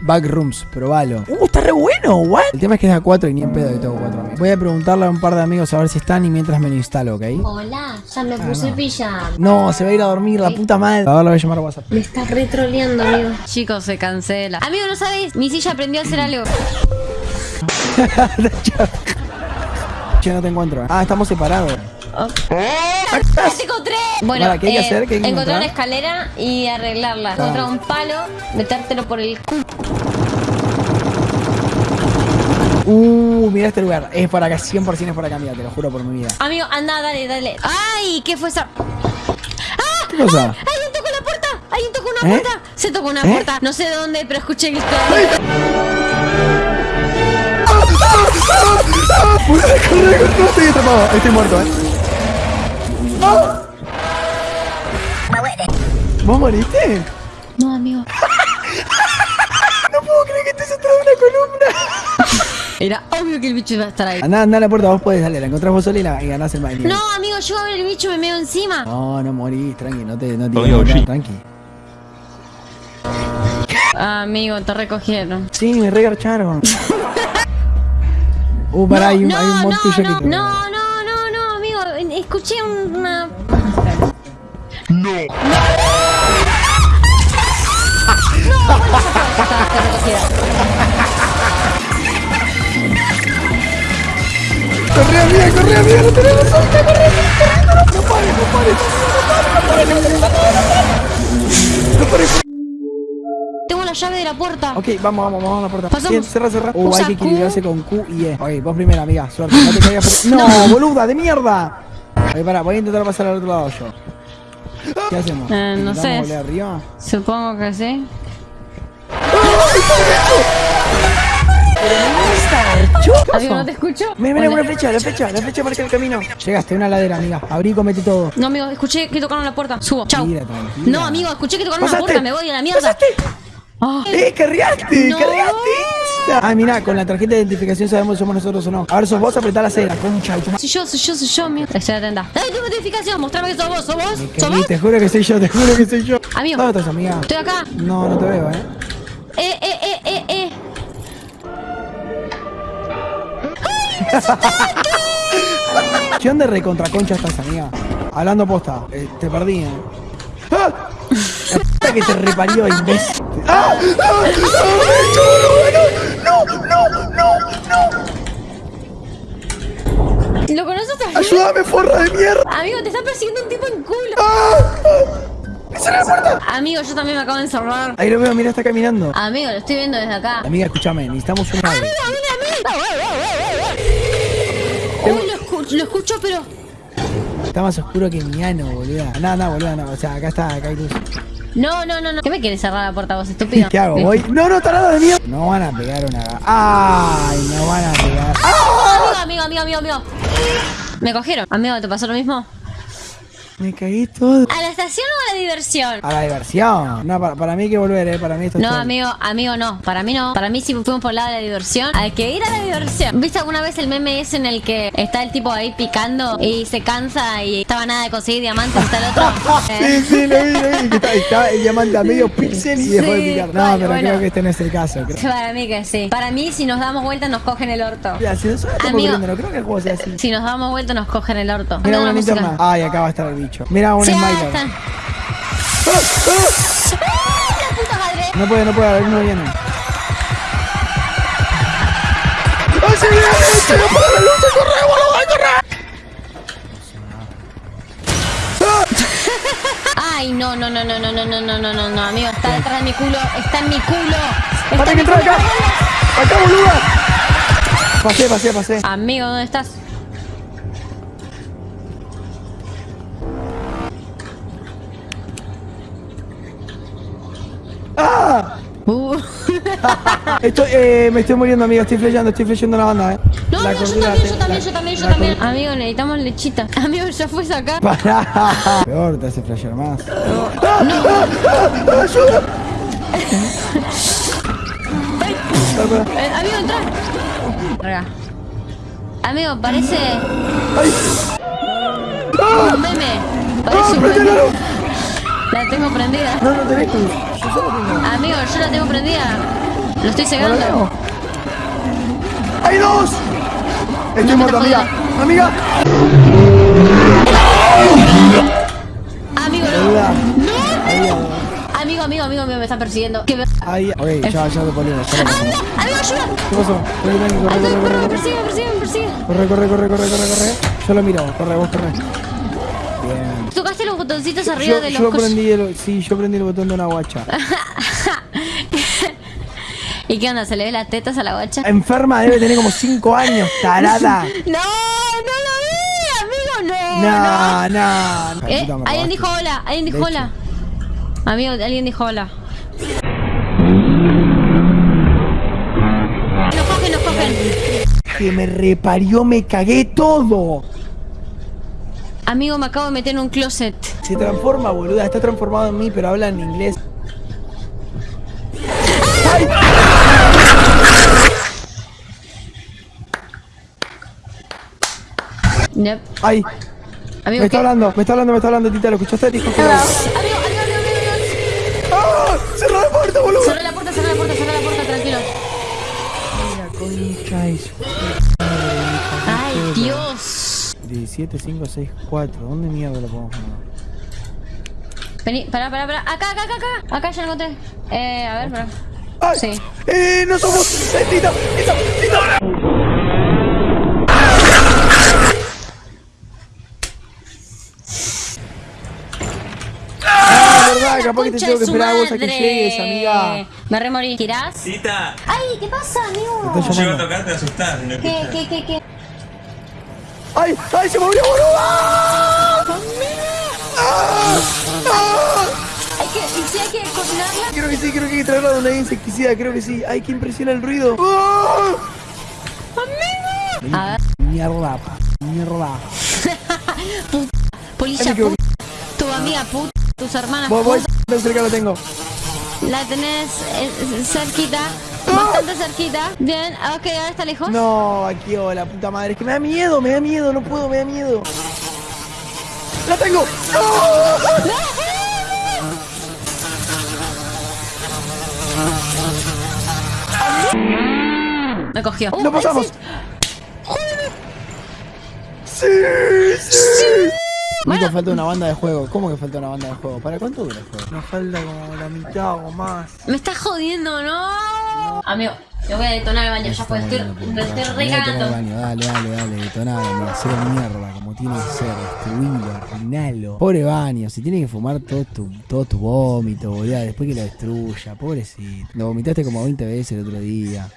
Backrooms, probalo. Uh, está re bueno, what? El tema es que es a 4 y ni en pedo que tengo 4 amigos. Voy a preguntarle a un par de amigos a ver si están y mientras me lo instalo, ¿ok? Hola, ya me puse no. pijama. No, se va a ir a dormir, la puta madre. Ahora lo voy a llamar a WhatsApp. Me estás retroleando, amigo. Chicos, se cancela. Amigo, ¿no sabéis? Mi silla aprendió a hacer algo. Che, no te encuentro. Ah, estamos separados. ¡Ya te encontré! Bueno, ¿qué hay que eh, hacer? ¿Qué hay que encontrar una escalera y arreglarla. Encontrar un palo, metértelo por el cu. Uh, mira este lugar. Es para acá, 100% es para acá, mira, te lo juro por mi vida. Amigo, anda, dale, dale. ¡Ay! ¿Qué fue esa? ¿Qué cosa? ¡Alguien tocó la puerta! ¡Alguien tocó una ¿Eh? puerta! Se tocó una ¿Eh? puerta. No sé de dónde, pero escuché grito. ¡Corre, corre! No estoy atrapado, estoy muerto, eh. ¿Vos moriste? No, amigo. No puedo creer que estés atrás de una columna. Era obvio que el bicho iba a estar ahí. Andá, andá a la puerta, vos podés, dale, la encontrás vos sola y, la, y ganás el baile. No, amigo, yo a ver el bicho me meo encima. No, no morís, tranqui, no te, no te Oye, oye. tranqui. Amigo, te recogieron. Sí, me regarcharon. Uh, pará, hay un, no, hay un no, tuyo no, que no, no, no, no. Escuché una. Corre, amiga, corre, amiga, no tenemos suerte, corre, no pares, no pares, no pares, no pares, no pares, no pares. Tengo la llave de la puerta. Ok, vamos, vamos, vamos a la puerta. Pasamos. Bien, cerra, cerra. Uh, hay que equilibrarse con Q y E. Ok, vos primero, amiga, suerte, no te caigas por... No, boluda, de mierda. Voy a intentar pasar al otro lado yo. ¿Qué hacemos? Eh, no ¿Intentamos sé. volver arriba? Supongo que sí. Amigo, ¿no te escucho? Mira, mira, una flecha, la flecha, la flecha marca el camino. Llegaste, una ladera, amiga. Abrí y comete todo. No, amigo, escuché que tocaron la puerta. Subo. Tranquila. No, amigo, escuché que tocaron la puerta. Me voy a la mierda. Ah. ¡Eh, cargaste! No. ¡Cargaste! Ah, mirá, con la tarjeta de identificación sabemos si somos nosotros o no. A ver, sos vos, apretá la cera, concha de tu madre. Soy yo, soy yo, soy yo, amigo. Estoy atenta. ¡Dale tu notificación! Mostrame que sos vos, sos vos. ¿Sos vos? Te juro que soy yo, te juro que soy yo. Amigo. ¿Dónde estás, amiga? Estoy acá. No, no te veo, eh. Eh, eh, eh, eh, eh. ¿Qué onda recontra concha estás, amiga? Hablando posta, eh, te perdí, eh. ¡Ah! La puta que te reparió, imbécil. ¡Ah! ¡Ah! ¡Ah! ¡Ayúdame, forra de mierda! Amigo, te está persiguiendo un tipo en culo. ¡Ah! ¡Ah! ¡Cierra la puerta! Amigo, yo también me acabo de encerrar. Ahí lo veo, mira, está caminando. Amigo, lo estoy viendo desde acá. Amiga, escúchame, necesitamos un ave. Uy, lo, escu- lo escucho, pero. Está más oscuro que mi ano, boluda. No, no, boluda, no. O sea, acá está, acá hay luz. No, no, no, no. ¿Qué me quieres cerrar la puerta vos, estúpido? ¿Qué hago? ¿Voy? No, no, tarado de mierda. No van a pegar una. ¡Ay! No van a pegar. Amigo, amigo, amigo, amigo, amigo. Me cogieron. Amigo, ¿te pasó lo mismo? Me caí todo. ¿A la estación o a la diversión? A la diversión. No, para, para mí hay que volver, eh. Para mí esto es No, todo. amigo, amigo, no. Para mí no. Para mí, si fuimos por el lado de la diversión, hay que ir a la diversión. ¿Viste alguna vez el meme ese en el que está el tipo ahí picando y se cansa y estaba nada de conseguir diamantes hasta el otro? Sí, sí, lo vi, lo vi. que Está, está el diamante a medio pixel y dejó de Sí, picar. No, vale, pero bueno. creo que este no es el caso. Creo. Para mí que sí. Para mí, si nos damos vuelta, nos cogen el orto. Mira, si Amigo. no creo que el juego sea así. Si nos damos vuelta, nos cogen el orto. Mira una linterna. Ay, acá va a estar el bicho. Mira un smiler. ¡Ah! ¡Ah! ¡La puta madre! No puede, no puede, uno viene. ¡Ay, se viene! ¡Se me apaga la luz! ¡Corre, boludo! ¡Corre! Ay, no, no, no, no, no, no, no, no, no, no, no, amigo, está detrás de mi culo, está en mi culo. Está ¡Para en que mi entra culo. acá! ¡Acá, boluda! Pasé, pasé, pasé. Amigo, ¿dónde estás? ¡Ah! Uh. Estoy, eh, me estoy muriendo, amigo. Estoy flasheando, estoy flasheando la banda, eh. No, La no, yo también, yo también, la- yo también, yo también. Amigo, necesitamos lechita. Amigo, ya fuiste acá. Pará. Peor, te hace flashear más. ¡Ah! ¡Ah! ¡Ah! ¡Ayuda! Eh, amigo, entra. Amigo, parece ¡Ay! ¡Ah! un meme. ¡Ah! Parece un ¡Prende la meme. La tengo prendida. No, no tenés luz. Amigo, yo la tengo prendida. Lo estoy cegando. ¡Hay dos! Estoy No muerto, amiga. Amiga. Amigo, no. Amigo, amigo, amigo, amigo, me está persiguiendo. ¿Qué me... ahí. Ok, ya, ya lo ponemos. Ponemos. ¡Amigo, ayuda! ¿Qué pasó? Corre, corre, ¡Ay, corre, corre, corre. Corre, corre, corre, corre, corre, corre. Yo lo miro, corre, vos corre. Los botoncitos arriba Yo, de los yo el, sí, yo prendí el botón de una guacha. ¿Y qué onda? ¿Se le ve las tetas a la guacha? Enferma debe tener como 5 años, tarada. ¡No! ¡No lo vi! ¡Amigo, no! No, no. Eh, Puta, me alguien dijo hola, alguien dijo hola. Amigo, alguien dijo hola. Nos cogen, nos cogen. Que me reparió, me cagué todo. Amigo, me acabo de meter en un closet. Se transforma, boluda. Está transformado en mí, pero habla en inglés. ¡Ay! Yep. ¡Ay! Amigo, Me está ¿qué? hablando, me está hablando, me está hablando, Tita. ¿Lo escuchaste? Dijo que Amigo, amigo, amigo, amigo. ¡Ah! ¡Cerró la puerta, boludo! Cerra la puerta, cerra la puerta, cerra la puerta, tranquilo. La concha 17564. ¿Dónde mierda lo podemos mandar? Vení, pará, pará, pará. Acá, acá, acá, acá. Acá ya lo encontré. Eh, a ver, pará. ¡Ay! Sí. ¡Eh! ¡No somos! ¡Eh, Tito! ¡Tito! ¡Tito! Ah, capaz que te tengo que esperar a vos a que llegues, amiga. Me remorí. ¿Tirás? Ay, ¿qué pasa, amigo? Yo iba a tocar, te asustar. ¿Qué, qué, qué, qué? ¡Ay! ¡Ay! ¡Se movió, boludo! Hay que, ¿Y si hay que cocinarla? Creo que sí, creo que hay que traerla donde hay insecticida, creo que sí. ¡Ay, qué impresiona el ruido! ¡Ah! A ver, Mierda, mierda. Ay, me puta, tu amiga puta, tus hermanas Voy, voy, putas. tan cerca lo tengo. La tenés eh, cerquita, bastante cerquita. Bien, ok, ahora está lejos. No, aquí, oh, la puta madre. Es que me da miedo, me da miedo, no puedo, me da miedo. ¡La tengo! ¡No! Me cogió. ¡Lo Uh, pasamos! sí. ¡Sí! ¡Sí! Bueno. Nico, falta una banda de juego. ¿Cómo que falta una banda de juego? ¿Para cuánto dura el juego? Nos falta como la mitad o más. Me está jodiendo, ¿no? Amigo, yo voy a detonar el baño, ya pues estoy, me estoy recagando. Dale, dale, dale, detonalo. Hacer mierda como tiene que ser. Destruilo, arruinalo. Pobre baño, si tiene que fumar todo tu, todo tu vómito, boludo. Después que lo destruya, pobrecito. Lo vomitaste como 20 veces el otro día.